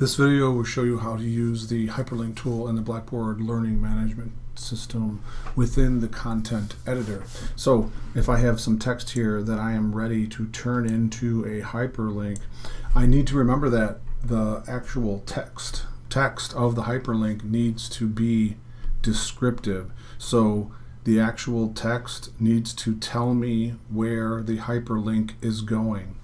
This video will show you how to use the hyperlink tool in the Blackboard Learning Management System within the content editor. So if I have some text here that I am ready to turn into a hyperlink, I need to remember that the actual text text of the hyperlink needs to be descriptive. So the actual text needs to tell me where the hyperlink is going.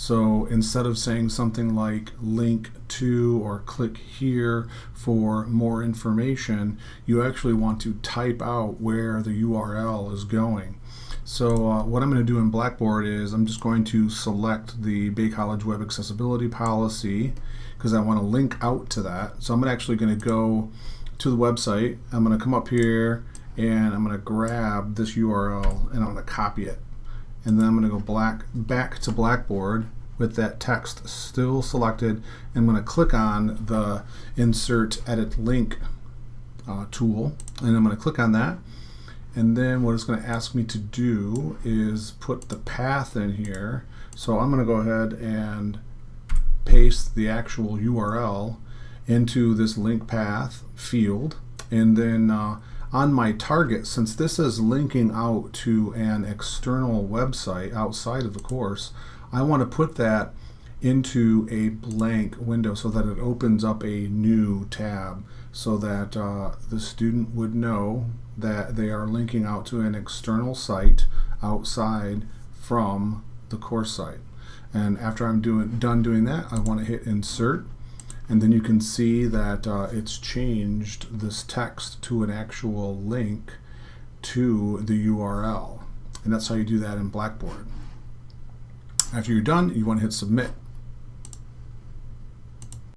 So instead of saying something like link to or click here for more information, you actually want to type out where the URL is going. So uh, what I'm going to do in Blackboard is I'm just going to select the Bay College Web Accessibility Policy because I want to link out to that. So I'm actually going to go to the website. I'm going to come up here and I'm going to grab this URL and I'm going to copy it and then I'm going to go black back to Blackboard with that text still selected. I'm going to click on the Insert Edit Link uh, tool, and I'm going to click on that. And then what it's going to ask me to do is put the path in here. So I'm going to go ahead and paste the actual URL into this link path field. And then uh, on my target, since this is linking out to an external website outside of the course, I want to put that into a blank window so that it opens up a new tab so that uh, the student would know that they are linking out to an external site outside from the course site. And after I'm doing, done doing that, I want to hit insert and then you can see that uh, it's changed this text to an actual link to the URL. And that's how you do that in Blackboard. After you're done, you want to hit submit.